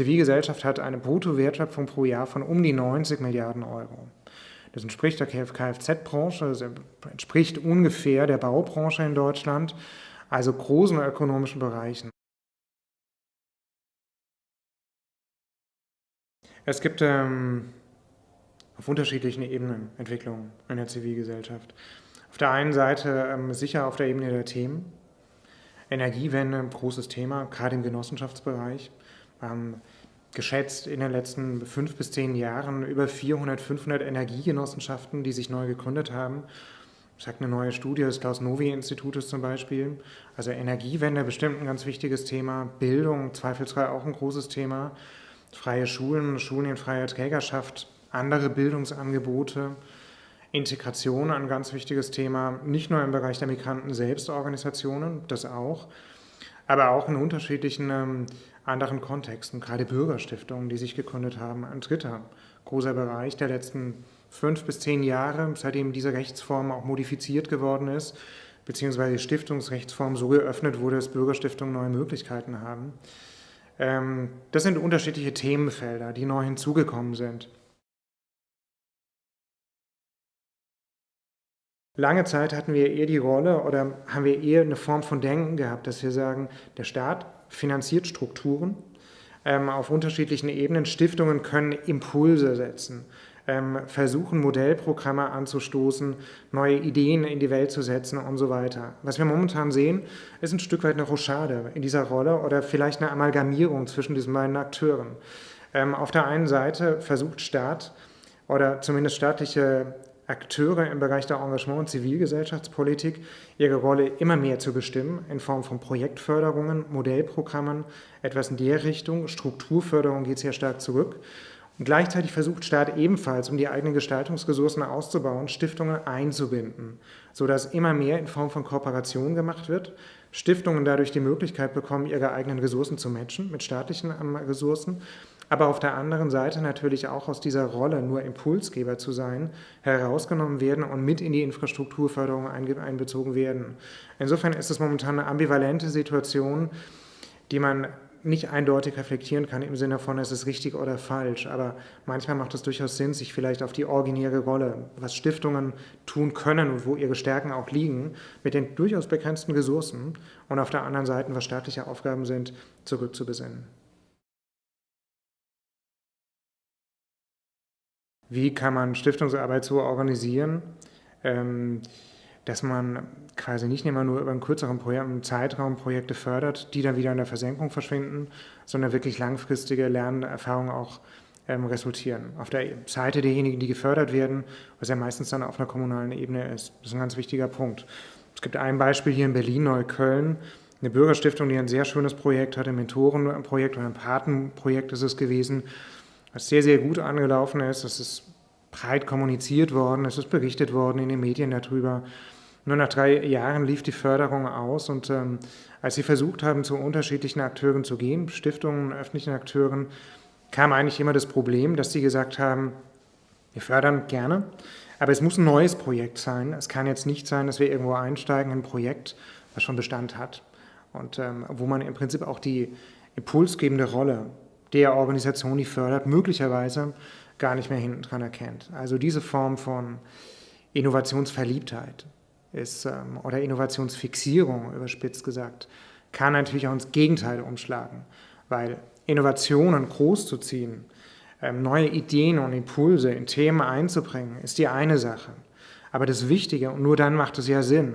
Zivilgesellschaft hat eine Bruttowertschöpfung pro Jahr von um die 90 Milliarden Euro. Das entspricht der Kfz-Branche, das entspricht ungefähr der Baubranche in Deutschland, also großen ökonomischen Bereichen. Es gibt ähm, auf unterschiedlichen Ebenen Entwicklungen in der Zivilgesellschaft. Auf der einen Seite ähm, sicher auf der Ebene der Themen. Energiewende, großes Thema, gerade im Genossenschaftsbereich. Ähm, geschätzt in den letzten fünf bis zehn Jahren über 400, 500 Energiegenossenschaften, die sich neu gegründet haben. Das sagt eine neue Studie des Klaus-Novi-Institutes zum Beispiel. Also Energiewende bestimmt ein ganz wichtiges Thema, Bildung zweifelsfrei auch ein großes Thema, freie Schulen, Schulen in freier Trägerschaft, andere Bildungsangebote, Integration ein ganz wichtiges Thema, nicht nur im Bereich der Migranten-Selbstorganisationen, das auch, aber auch in unterschiedlichen ähm, anderen Kontexten, gerade Bürgerstiftungen, die sich gegründet haben. Ein dritter großer Bereich der letzten fünf bis zehn Jahre, seitdem diese Rechtsform auch modifiziert geworden ist, beziehungsweise die Stiftungsrechtsform so geöffnet wurde, dass Bürgerstiftungen neue Möglichkeiten haben. Ähm, das sind unterschiedliche Themenfelder, die neu hinzugekommen sind. Lange Zeit hatten wir eher die Rolle oder haben wir eher eine Form von Denken gehabt, dass wir sagen, der Staat finanziert Strukturen ähm, auf unterschiedlichen Ebenen. Stiftungen können Impulse setzen, ähm, versuchen Modellprogramme anzustoßen, neue Ideen in die Welt zu setzen und so weiter. Was wir momentan sehen, ist ein Stück weit eine Rochade in dieser Rolle oder vielleicht eine Amalgamierung zwischen diesen beiden Akteuren. Ähm, auf der einen Seite versucht Staat oder zumindest staatliche Akteure im Bereich der Engagement- und Zivilgesellschaftspolitik ihre Rolle immer mehr zu bestimmen in Form von Projektförderungen, Modellprogrammen, etwas in der Richtung. Strukturförderung geht sehr stark zurück. Und gleichzeitig versucht Staat ebenfalls, um die eigenen Gestaltungsressourcen auszubauen, Stiftungen einzubinden, sodass immer mehr in Form von Kooperation gemacht wird, Stiftungen dadurch die Möglichkeit bekommen, ihre eigenen Ressourcen zu matchen mit staatlichen ähm, Ressourcen aber auf der anderen Seite natürlich auch aus dieser Rolle, nur Impulsgeber zu sein, herausgenommen werden und mit in die Infrastrukturförderung einbezogen werden. Insofern ist es momentan eine ambivalente Situation, die man nicht eindeutig reflektieren kann im Sinne von, es ist richtig oder falsch, aber manchmal macht es durchaus Sinn, sich vielleicht auf die originäre Rolle, was Stiftungen tun können und wo ihre Stärken auch liegen, mit den durchaus begrenzten Ressourcen und auf der anderen Seite, was staatliche Aufgaben sind, zurückzubesinnen. Wie kann man Stiftungsarbeit so organisieren, ähm, dass man quasi nicht immer nur über einen kürzeren Projekt, Zeitraum Projekte fördert, die dann wieder in der Versenkung verschwinden, sondern wirklich langfristige Lernerfahrungen auch ähm, resultieren. Auf der Seite derjenigen, die gefördert werden, was ja meistens dann auf einer kommunalen Ebene ist. Das ist ein ganz wichtiger Punkt. Es gibt ein Beispiel hier in Berlin, Neukölln, eine Bürgerstiftung, die ein sehr schönes Projekt hatte, ein Mentorenprojekt oder ein Patenprojekt ist es gewesen, was sehr, sehr gut angelaufen ist. Es ist breit kommuniziert worden, es ist berichtet worden in den Medien darüber. Nur nach drei Jahren lief die Förderung aus und ähm, als sie versucht haben, zu unterschiedlichen Akteuren zu gehen, Stiftungen, öffentlichen Akteuren, kam eigentlich immer das Problem, dass sie gesagt haben, wir fördern gerne, aber es muss ein neues Projekt sein. Es kann jetzt nicht sein, dass wir irgendwo einsteigen in ein Projekt, was schon Bestand hat und ähm, wo man im Prinzip auch die impulsgebende Rolle der Organisation, die fördert, möglicherweise gar nicht mehr hinten dran erkennt. Also diese Form von Innovationsverliebtheit ist, ähm, oder Innovationsfixierung, überspitzt gesagt, kann natürlich auch ins Gegenteil umschlagen, weil Innovationen groß zu ziehen, ähm, neue Ideen und Impulse in Themen einzubringen, ist die eine Sache. Aber das Wichtige, und nur dann macht es ja Sinn,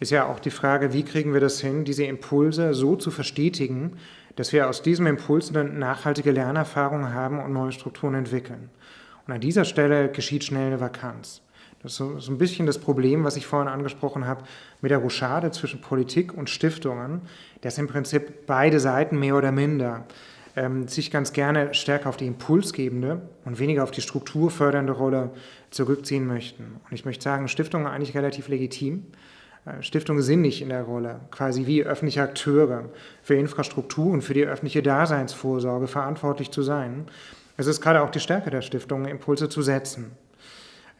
ist ja auch die Frage, wie kriegen wir das hin, diese Impulse so zu verstetigen, dass wir aus diesem Impuls eine nachhaltige Lernerfahrung haben und neue Strukturen entwickeln. Und an dieser Stelle geschieht schnell eine Vakanz. Das ist so, ein bisschen das Problem, was ich vorhin angesprochen habe, mit der Rochade zwischen Politik und Stiftungen, dass im Prinzip beide Seiten mehr oder minder ähm, sich ganz gerne stärker auf die impulsgebende und weniger auf die strukturfördernde Rolle zurückziehen möchten. Und ich möchte sagen, Stiftungen eigentlich relativ legitim. Äh, Stiftungen sind nicht in der Rolle, quasi wie öffentliche Akteure für Infrastruktur und für die öffentliche Daseinsvorsorge verantwortlich zu sein. Es ist gerade auch die Stärke der Stiftungen, Impulse zu setzen.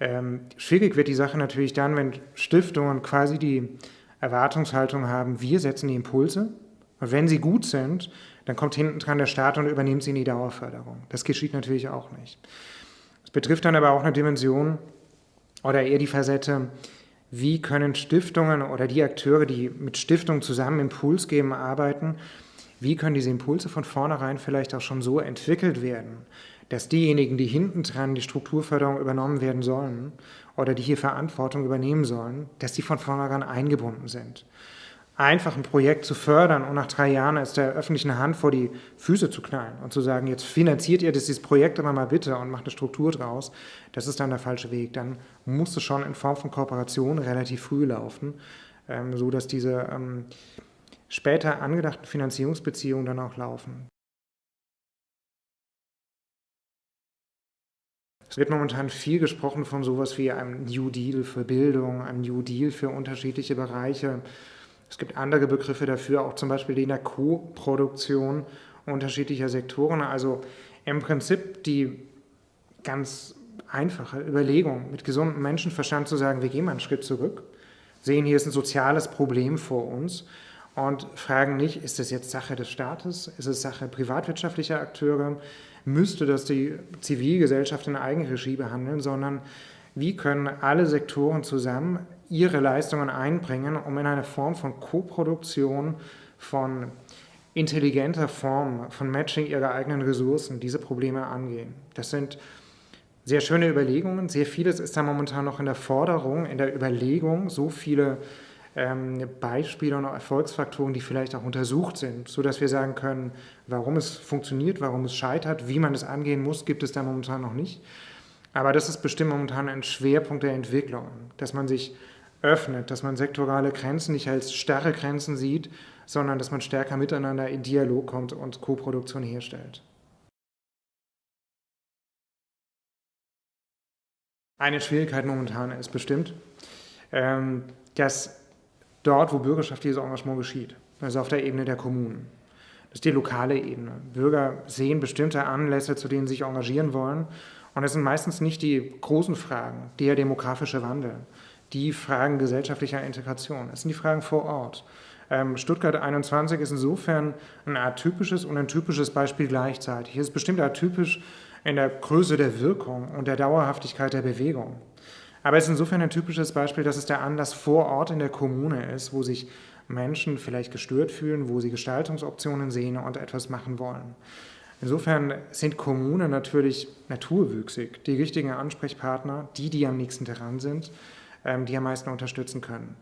Ähm, schwierig wird die Sache natürlich dann, wenn Stiftungen quasi die Erwartungshaltung haben, wir setzen die Impulse und wenn sie gut sind, dann kommt hinten dran der Staat und übernimmt sie in die Dauerförderung. Das geschieht natürlich auch nicht. Es betrifft dann aber auch eine Dimension oder eher die Facette, wie können Stiftungen oder die Akteure, die mit Stiftungen zusammen Impuls geben, arbeiten, wie können diese Impulse von vornherein vielleicht auch schon so entwickelt werden, dass diejenigen, die hinten dran die Strukturförderung übernommen werden sollen oder die hier Verantwortung übernehmen sollen, dass die von vornherein eingebunden sind. Einfach ein Projekt zu fördern und nach drei Jahren es der öffentlichen Hand vor die Füße zu knallen und zu sagen, jetzt finanziert ihr dieses Projekt aber mal bitte und macht eine Struktur draus, das ist dann der falsche Weg. Dann muss es schon in Form von Kooperation relativ früh laufen, ähm, so dass diese ähm, später angedachten Finanzierungsbeziehungen dann auch laufen. Es wird momentan viel gesprochen von sowas wie einem New Deal für Bildung, einem New Deal für unterschiedliche Bereiche. Es gibt andere Begriffe dafür, auch zum Beispiel die in Co-Produktion unterschiedlicher Sektoren. Also im Prinzip die ganz einfache Überlegung, mit gesundem Menschenverstand zu sagen, wir gehen mal einen Schritt zurück, sehen, hier ist ein soziales Problem vor uns und fragen nicht, ist das jetzt Sache des Staates, ist es Sache privatwirtschaftlicher Akteure, müsste das die Zivilgesellschaft in Eigenregie behandeln, sondern wie können alle Sektoren zusammen ihre Leistungen einbringen, um in eine Form von Koproduktion, von intelligenter Form, von Matching ihrer eigenen Ressourcen diese Probleme angehen. Das sind sehr schöne Überlegungen. Sehr vieles ist da momentan noch in der Forderung, in der Überlegung, so viele ähm, Beispiele und Erfolgsfaktoren, die vielleicht auch untersucht sind, sodass wir sagen können, warum es funktioniert, warum es scheitert, wie man es angehen muss, gibt es da momentan noch nicht. Aber das ist bestimmt momentan ein Schwerpunkt der Entwicklung, dass man sich öffnet, dass man sektorale Grenzen nicht als starre Grenzen sieht, sondern dass man stärker miteinander in Dialog kommt und Koproduktion herstellt. Eine Schwierigkeit momentan ist bestimmt, ähm, dass dort, wo bürgerschaftliches Engagement geschieht, also auf der Ebene der Kommunen. Das ist die lokale Ebene. Bürger sehen bestimmte Anlässe, zu denen sie sich engagieren wollen. Und es sind meistens nicht die großen Fragen, der demografische Wandel, die Fragen gesellschaftlicher Integration. Es sind die Fragen vor Ort. Ähm, Stuttgart 21 ist insofern ein atypisches und ein typisches Beispiel gleichzeitig. Hier ist bestimmt atypisch in der Größe der Wirkung und der Dauerhaftigkeit der Bewegung. Aber es ist insofern ein typisches Beispiel, dass es der Anlass vor Ort in der Kommune ist, wo sich Menschen vielleicht gestört fühlen, wo sie Gestaltungsoptionen sehen und etwas machen wollen. Insofern sind Kommunen natürlich naturwüchsig die richtigen Ansprechpartner, die, die am nächsten dran sind, die am meisten unterstützen können.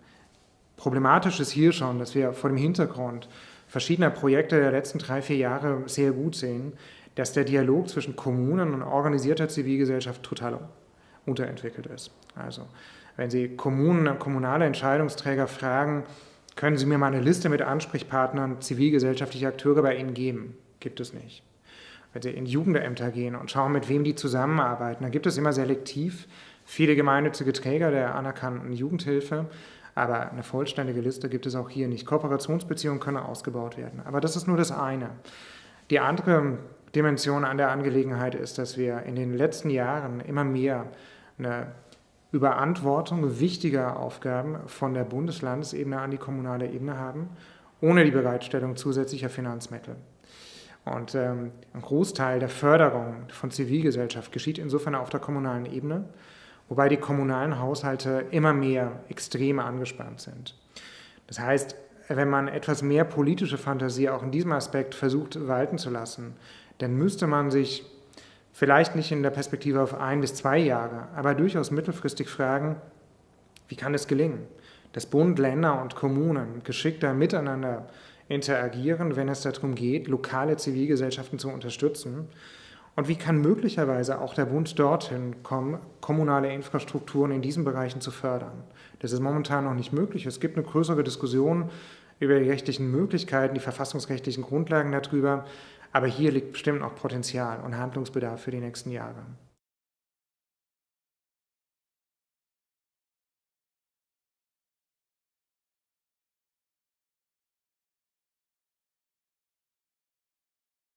Problematisch ist hier schon, dass wir vor dem Hintergrund verschiedener Projekte der letzten drei, vier Jahre sehr gut sehen, dass der Dialog zwischen Kommunen und organisierter Zivilgesellschaft total unterentwickelt ist. Also wenn Sie Kommunen, kommunale Entscheidungsträger fragen, können Sie mir mal eine Liste mit Ansprechpartnern zivilgesellschaftlicher Akteure bei Ihnen geben? Gibt es nicht. Wenn Sie in Jugendämter gehen und schauen, mit wem die zusammenarbeiten, dann gibt es immer selektiv viele gemeinnützige Träger der anerkannten Jugendhilfe, aber eine vollständige Liste gibt es auch hier nicht. Kooperationsbeziehungen können ausgebaut werden. Aber das ist nur das eine. Die andere Dimension an der Angelegenheit ist, dass wir in den letzten Jahren immer mehr eine Überantwortung wichtiger Aufgaben von der Bundeslandesebene an die kommunale Ebene haben, ohne die Bereitstellung zusätzlicher Finanzmittel. Und ähm, ein Großteil der Förderung von Zivilgesellschaft geschieht insofern auf der kommunalen Ebene, wobei die kommunalen Haushalte immer mehr extrem angespannt sind. Das heißt, wenn man etwas mehr politische Fantasie auch in diesem Aspekt versucht walten zu lassen, dann müsste man sich vielleicht nicht in der Perspektive auf ein bis zwei Jahre, aber durchaus mittelfristig fragen, wie kann es gelingen, dass Bund, Länder und Kommunen geschickter miteinander interagieren, wenn es darum geht, lokale Zivilgesellschaften zu unterstützen? Und wie kann möglicherweise auch der Bund dorthin kommen, kommunale Infrastrukturen in diesen Bereichen zu fördern? Das ist momentan noch nicht möglich. Es gibt eine größere Diskussion über die rechtlichen Möglichkeiten, die verfassungsrechtlichen Grundlagen darüber. Aber hier liegt bestimmt auch Potenzial und Handlungsbedarf für die nächsten Jahre.